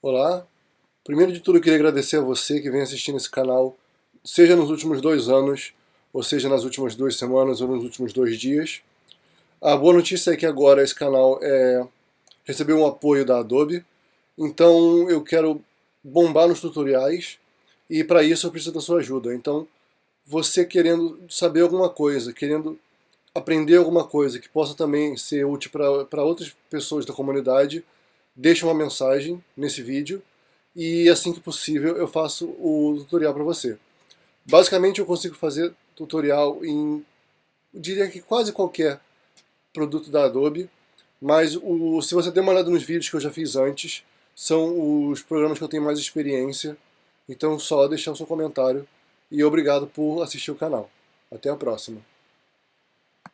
Olá, primeiro de tudo eu queria agradecer a você que vem assistindo esse canal, seja nos últimos dois anos, ou seja nas últimas duas semanas ou nos últimos dois dias. A boa notícia é que agora esse canal é, recebeu um apoio da Adobe, então eu quero bombar nos tutoriais e para isso eu preciso da sua ajuda. Então você querendo saber alguma coisa, querendo aprender alguma coisa que possa também ser útil para outras pessoas da comunidade, deixa uma mensagem nesse vídeo e assim que possível eu faço o tutorial para você. Basicamente eu consigo fazer tutorial em, diria que quase qualquer produto da Adobe, mas o, se você der uma olhada nos vídeos que eu já fiz antes, são os programas que eu tenho mais experiência, então só deixar o seu comentário e obrigado por assistir o canal. Até a próxima.